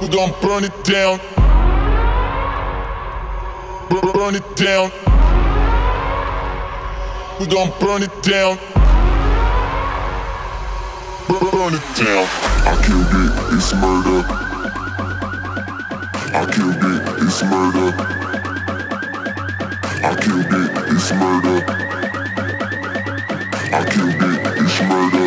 We gon' burn it down. Bur- Burn it down. We gon' burn it down. Bur- Burn it down. I killed it, it's murder. I killed it, it's murder. I killed it, it's murder. I killed it, it's murder.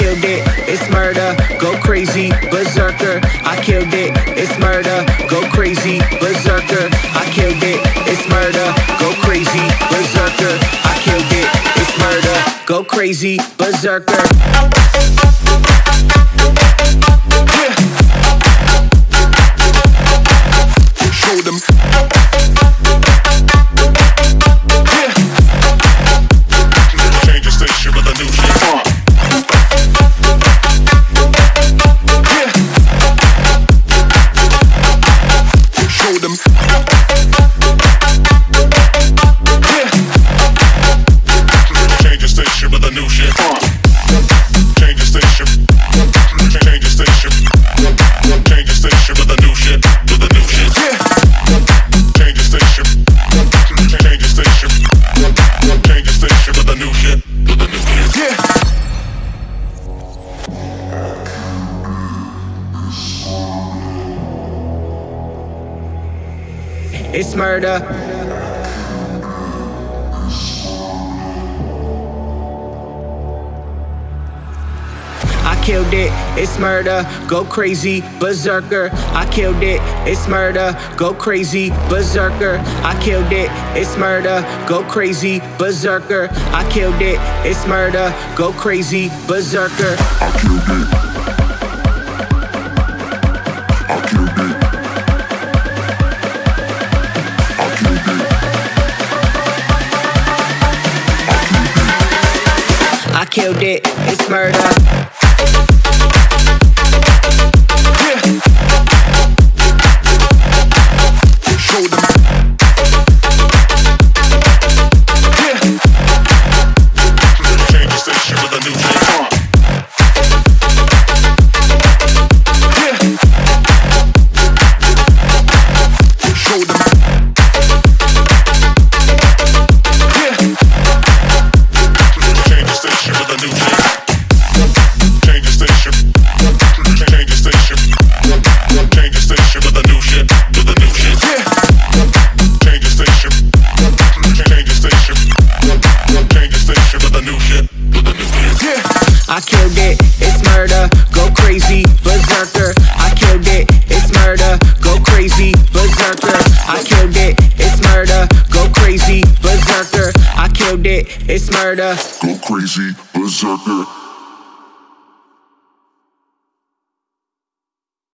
Killed it, it's murder. Go crazy, berserker. I killed it, it's murder. Go crazy, berserker. I killed it, it's murder. Go crazy, berserker. I killed it, it's murder. Go crazy, berserker. Thank you. It's murder. I killed it, it's murder. Go crazy, berserker. I killed it, it's murder. Go crazy, berserker. I killed it, it's murder. Go crazy, berserker. I killed it, it's murder. Go crazy, berserker. I killed it. Killed it, it's murder. It, it's murder. Go crazy, berserker. I killed it, it's murder. Go crazy, berserker. I killed it, it's murder. Go crazy, berserker. I killed it, it's murder. Go crazy, berserker.